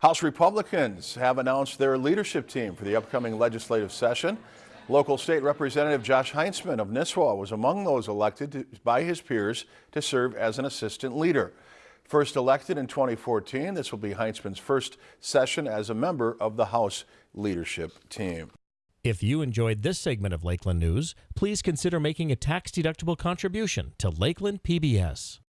House Republicans have announced their leadership team for the upcoming legislative session. Local State Representative Josh Heintzeman of Nisswa was among those elected to, by his peers to serve as an assistant leader. First elected in 2014, this will be Heintzeman's first session as a member of the House leadership team. If you enjoyed this segment of Lakeland News, please consider making a tax-deductible contribution to Lakeland PBS.